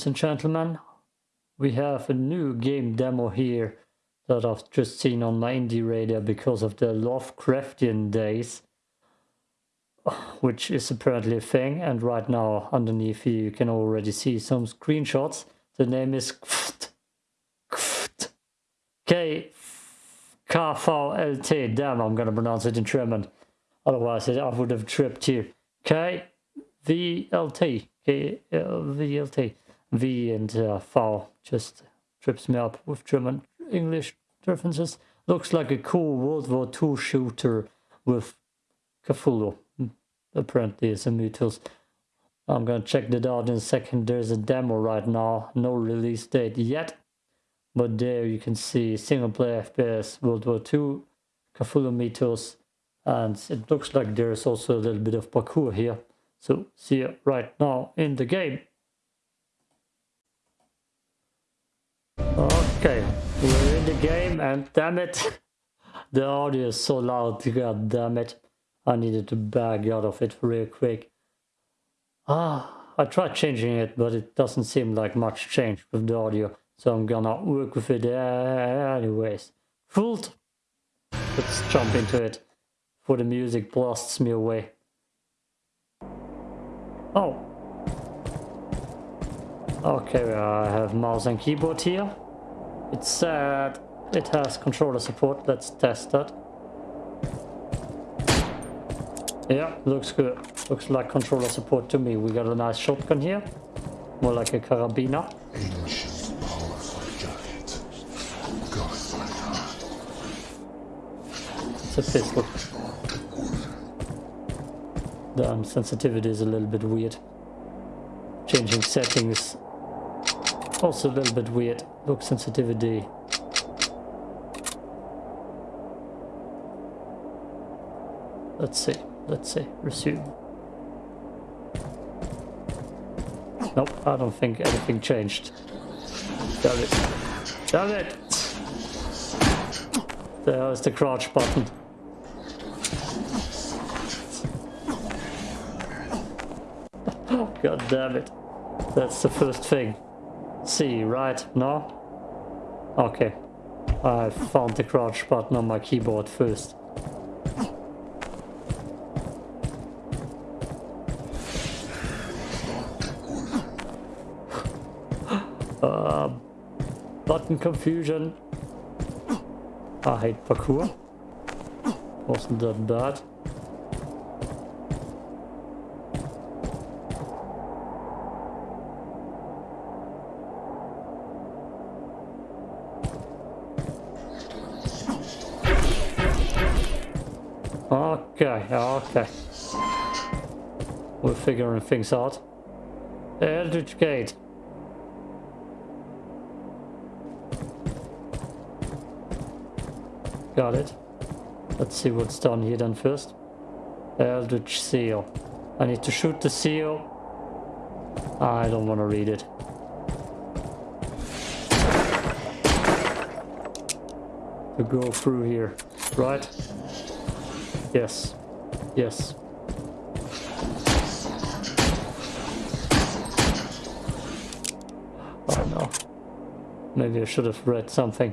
ladies and gentlemen, we have a new game demo here that I've just seen on my indie radar because of the Lovecraftian days, which is apparently a thing. And right now, underneath here, you can already see some screenshots. The name is K KVLT. Damn, I'm gonna pronounce it in German. Otherwise, I would have tripped you. K V L T K V L T V and uh, V just trips me up with German English differences. Looks like a cool World War II shooter with Cthulhu. Apparently, it's a Mythos. I'm gonna check that out in a second. There's a demo right now, no release date yet. But there you can see single player FPS, World War II, Cthulhu Mythos, and it looks like there's also a little bit of parkour here. So see it right now in the game. Okay, we're in the game and damn it, the audio is so loud, god damn it. I needed to back out of it real quick. Ah, I tried changing it, but it doesn't seem like much change with the audio. So I'm gonna work with it anyways. Fooled! Let's jump into it before the music blasts me away. Oh. Okay, I have mouse and keyboard here. It said it has controller support. Let's test that. Yeah, looks good. Looks like controller support to me. We got a nice shotgun here. More like a carabiner. It's a pistol. The um, sensitivity is a little bit weird. Changing settings also a little bit weird. Look sensitivity. Let's see. Let's see. Resume. Nope, I don't think anything changed. Damn it. Damn it! There is the crouch button. God damn it. That's the first thing. C, right? No? Okay. I found the crouch button on my keyboard first. uh, button confusion. I hate parkour. Wasn't that bad. Okay, okay. We're figuring things out. Eldritch Gate. Got it. Let's see what's done here then first. Eldritch Seal. I need to shoot the seal. I don't want to read it. To go through here, right? Yes. Yes. Oh no. Maybe I should have read something.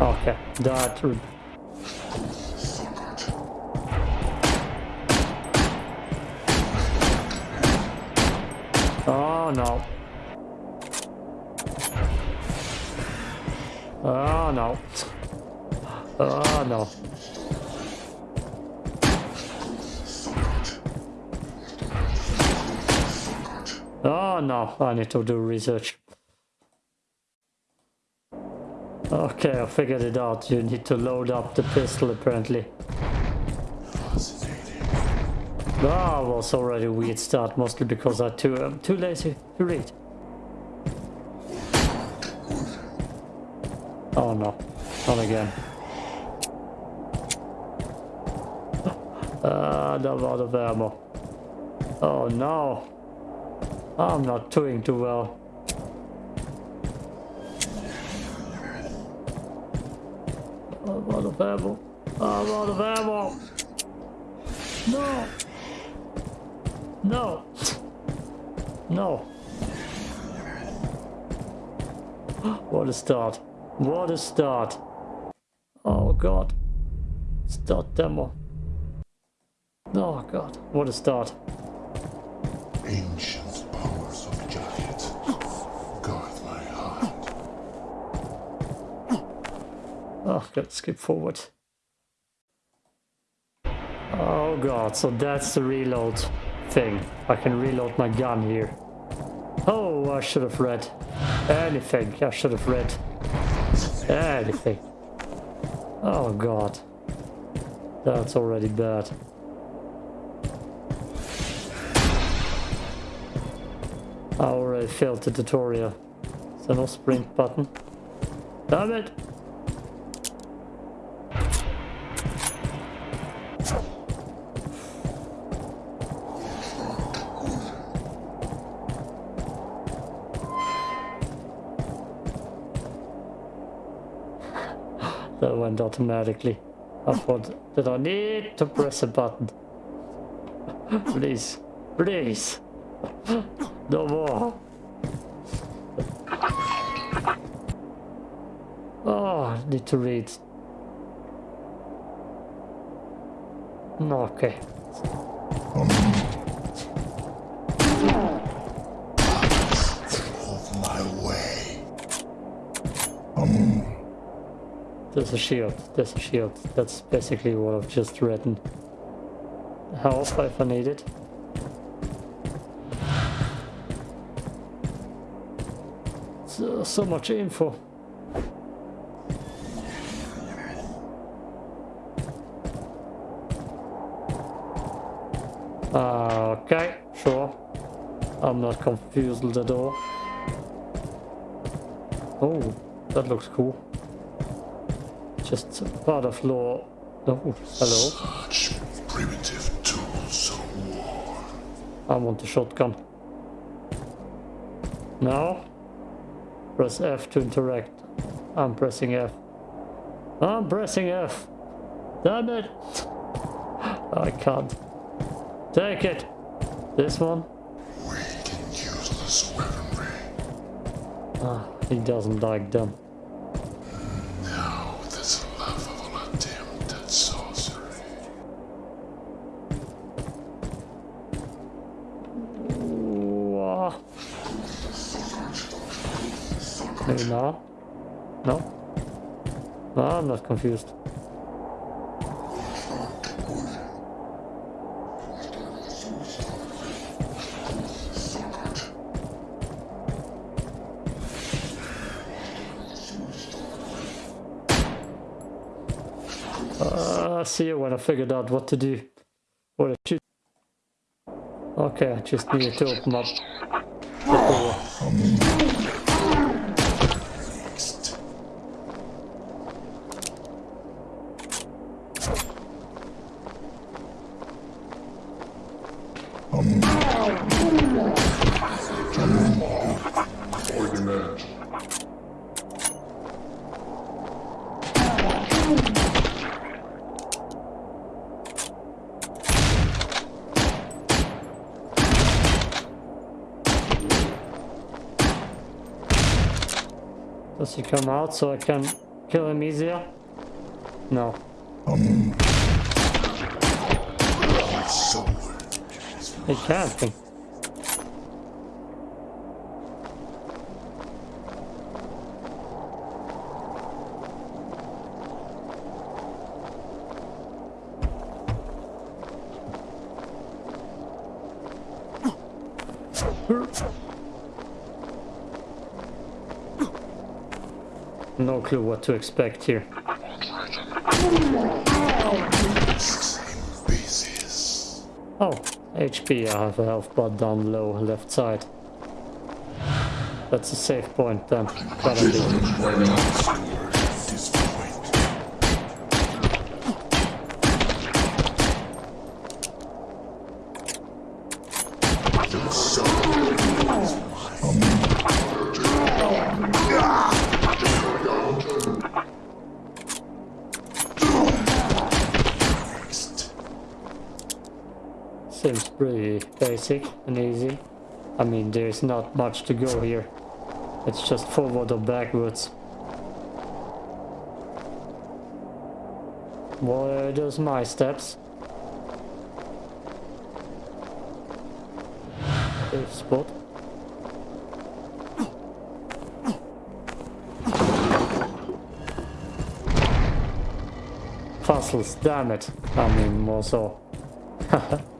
Okay, that Oh no. Oh no. Oh no. Oh no, I need to do research. Okay, I figured it out. You need to load up the pistol apparently. Ah, oh, was already a weird start, mostly because I'm too, um, too lazy to read. Oh no, not again. Uh, I'm out of ammo. Oh no. I'm not doing too well. I'm out of ammo. I'm out of ammo. No. No. No. What a start. What a start. Oh god. Start demo. Oh god. What a start. Ancient powers of giant. Guard my heart. Oh, gotta skip forward. Oh god, so that's the reload thing. I can reload my gun here. Oh, I should have read. Anything, I should have read. Anything. Oh god. That's already bad. I already failed the tutorial. So no sprint button. Damn it! That went automatically. I thought that I need to press a button. please, please. No more. Oh, need to read. No, okay. There's a shield. There's a shield. That's basically what I've just written. Health if I need it. So, so much info. Okay, sure. I'm not confused at all. Oh, that looks cool. Just part of law. Oh, hello. Such primitive tools of war. I want the shotgun. Now, press F to interact. I'm pressing F. I'm pressing F. Damn it! I can't. Take it. This one. Weak and useless weaponry. Ah, he doesn't like them. No? No, I'm not confused. Uh, see you when I figured out what to do. What I. Okay, I just needed to open up Does he come out so I can kill him easier? No. My He can't No clue what to expect here. Oh, HP, I have a health bar down low, left side. That's a safe point then. Pretty basic and easy. I mean, there's not much to go here. It's just forward or backwards. Are those my steps? Safe spot. Fossils, damn it. I mean, more so.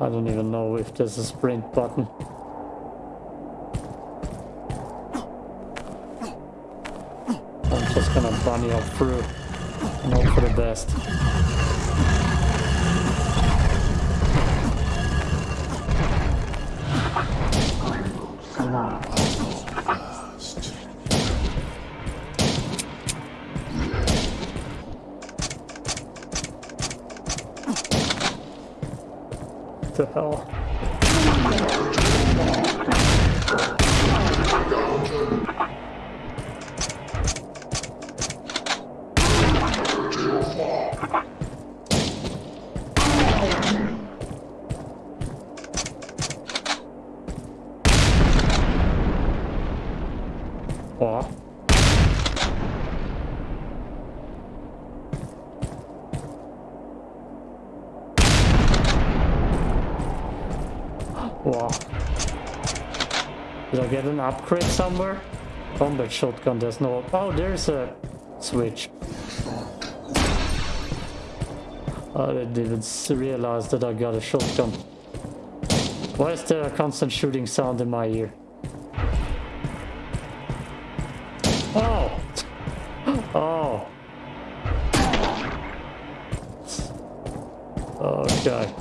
I don't even know if there's a sprint button. I'm just gonna bunny up through and hope for the best. The hell? Get an upgrade somewhere? Combat shotgun, there's no... Oh, there's a switch. Oh, I didn't even realize that I got a shotgun. Why is there a constant shooting sound in my ear? Oh! Oh! Okay.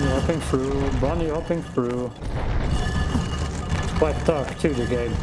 Bunny hopping through, bunny hopping through. It's quite dark too, the game.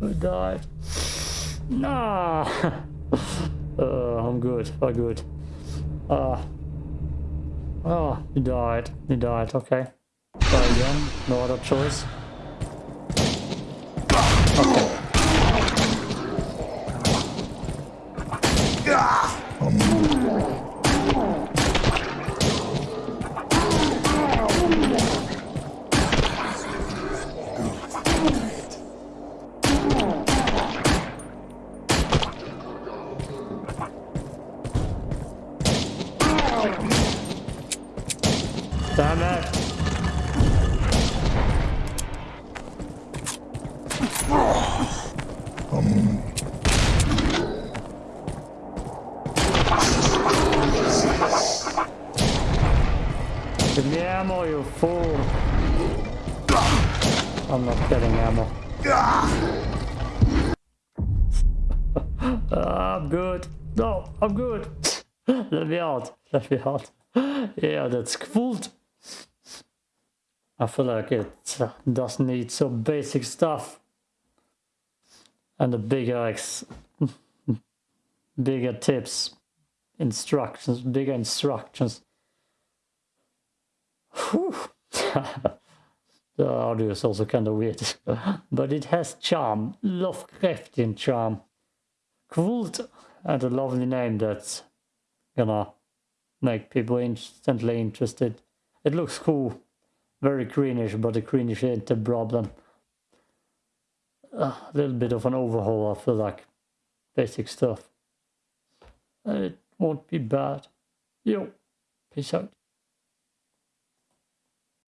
I died. Nah. uh, I'm good. I'm good. Uh, oh, he died. He died. Okay. Try again. No other choice. I'm not getting ammo. Ah, I'm good. No, I'm good. Let me out. Let me out. Yeah, that's cool. I feel like it does need some basic stuff. And the bigger ex bigger tips, instructions, bigger instructions. Whew. The audio is also kind of weird, but it has charm, Lovecraftian charm. Kult, and a lovely name that's gonna make people instantly interested. It looks cool, very greenish, but the greenish ain't the problem. A little bit of an overhaul, I feel like. Basic stuff. it won't be bad. Yo, peace out.